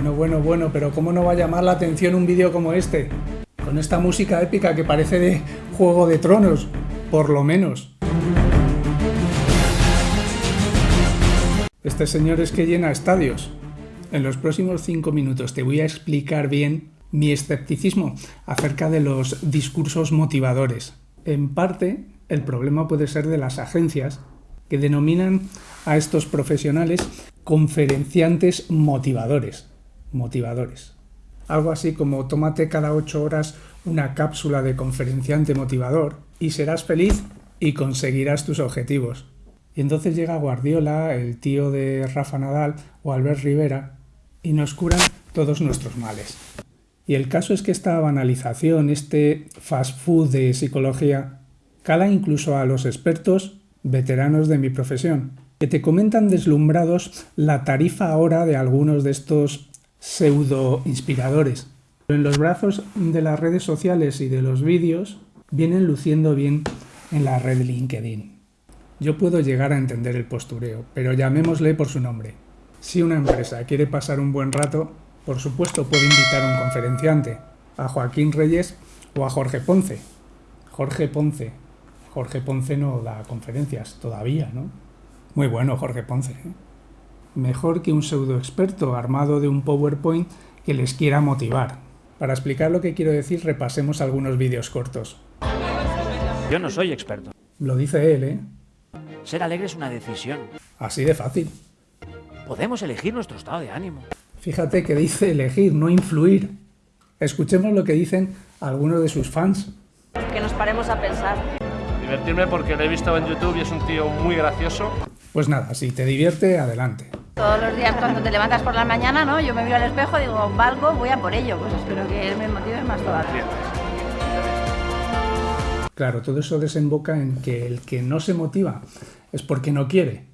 Bueno, bueno, bueno, pero ¿cómo no va a llamar la atención un vídeo como este? Con esta música épica que parece de Juego de Tronos, por lo menos. Este señor es que llena estadios. En los próximos 5 minutos te voy a explicar bien mi escepticismo acerca de los discursos motivadores. En parte, el problema puede ser de las agencias que denominan a estos profesionales conferenciantes motivadores. Motivadores. Algo así como tómate cada ocho horas una cápsula de conferenciante motivador y serás feliz y conseguirás tus objetivos. Y entonces llega Guardiola, el tío de Rafa Nadal o Albert Rivera y nos curan todos nuestros males. Y el caso es que esta banalización, este fast food de psicología, cala incluso a los expertos veteranos de mi profesión, que te comentan deslumbrados la tarifa ahora de algunos de estos pseudo inspiradores. En los brazos de las redes sociales y de los vídeos vienen luciendo bien en la red LinkedIn. Yo puedo llegar a entender el postureo, pero llamémosle por su nombre. Si una empresa quiere pasar un buen rato, por supuesto puede invitar a un conferenciante, a Joaquín Reyes o a Jorge Ponce. Jorge Ponce. Jorge Ponce no da conferencias todavía, ¿no? Muy bueno Jorge Ponce. ¿eh? Mejor que un pseudo experto armado de un PowerPoint que les quiera motivar. Para explicar lo que quiero decir, repasemos algunos vídeos cortos. Yo no soy experto. Lo dice él, ¿eh? Ser alegre es una decisión. Así de fácil. Podemos elegir nuestro estado de ánimo. Fíjate que dice elegir, no influir. Escuchemos lo que dicen algunos de sus fans. Que nos paremos a pensar. Divertirme porque lo he visto en YouTube y es un tío muy gracioso. Pues nada, si te divierte, adelante. Todos los días cuando te levantas por la mañana, ¿no? Yo me miro al espejo y digo, valgo, voy a por ello. Pues espero que él me motive más todavía. Claro, todo eso desemboca en que el que no se motiva es porque no quiere.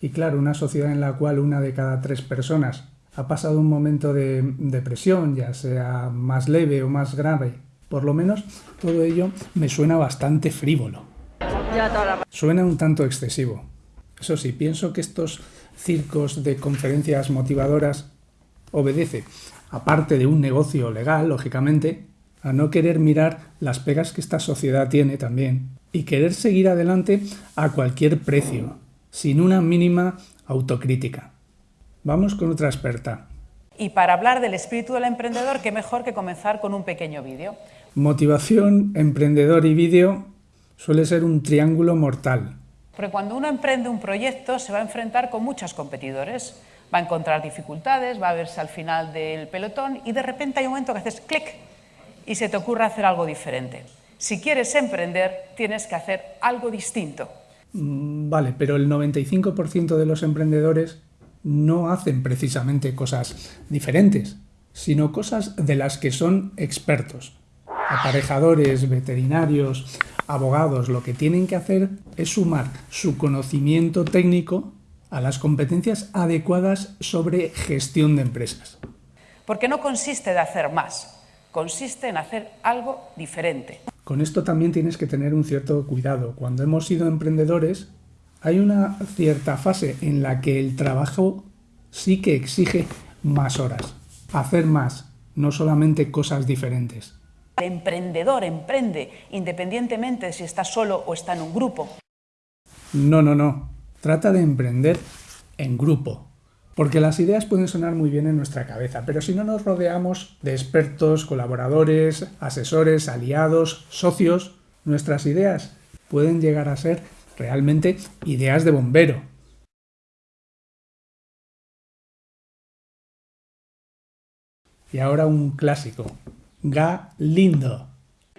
Y claro, una sociedad en la cual una de cada tres personas ha pasado un momento de depresión, ya sea más leve o más grave, por lo menos todo ello me suena bastante frívolo. Suena un tanto excesivo. Eso sí, pienso que estos circos de conferencias motivadoras obedece, aparte de un negocio legal, lógicamente, a no querer mirar las pegas que esta sociedad tiene también y querer seguir adelante a cualquier precio, sin una mínima autocrítica. Vamos con otra experta. Y para hablar del espíritu del emprendedor, qué mejor que comenzar con un pequeño vídeo. Motivación, emprendedor y vídeo suele ser un triángulo mortal. Porque cuando uno emprende un proyecto se va a enfrentar con muchos competidores, va a encontrar dificultades, va a verse al final del pelotón y de repente hay un momento que haces clic y se te ocurre hacer algo diferente. Si quieres emprender, tienes que hacer algo distinto. Mm, vale, pero el 95% de los emprendedores no hacen precisamente cosas diferentes, sino cosas de las que son expertos. Aparejadores, veterinarios, abogados, lo que tienen que hacer es sumar su conocimiento técnico a las competencias adecuadas sobre gestión de empresas. Porque no consiste de hacer más, consiste en hacer algo diferente. Con esto también tienes que tener un cierto cuidado. Cuando hemos sido emprendedores, hay una cierta fase en la que el trabajo sí que exige más horas, hacer más, no solamente cosas diferentes. El emprendedor emprende independientemente de si está solo o está en un grupo. No, no, no. Trata de emprender en grupo. Porque las ideas pueden sonar muy bien en nuestra cabeza, pero si no nos rodeamos de expertos, colaboradores, asesores, aliados, socios, nuestras ideas pueden llegar a ser realmente ideas de bombero. Y ahora un clásico, Galindo.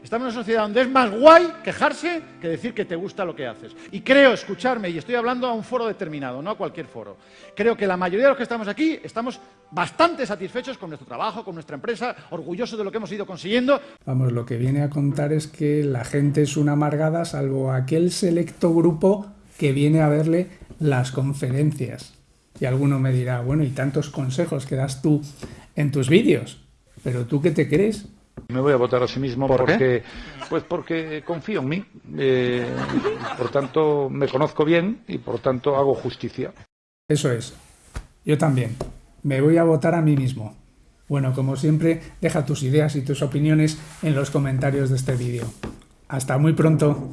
Estamos en una sociedad donde es más guay quejarse que decir que te gusta lo que haces. Y creo, escucharme, y estoy hablando a un foro determinado, no a cualquier foro, creo que la mayoría de los que estamos aquí estamos bastante satisfechos con nuestro trabajo, con nuestra empresa, orgullosos de lo que hemos ido consiguiendo. Vamos, lo que viene a contar es que la gente es una amargada salvo aquel selecto grupo que viene a verle las conferencias. Y alguno me dirá, bueno, y tantos consejos que das tú en tus vídeos, pero tú qué te crees? Me voy a votar a sí mismo porque, pues porque confío en mí. Eh, por tanto, me conozco bien y por tanto hago justicia. Eso es. Yo también. Me voy a votar a mí mismo. Bueno, como siempre, deja tus ideas y tus opiniones en los comentarios de este vídeo. Hasta muy pronto.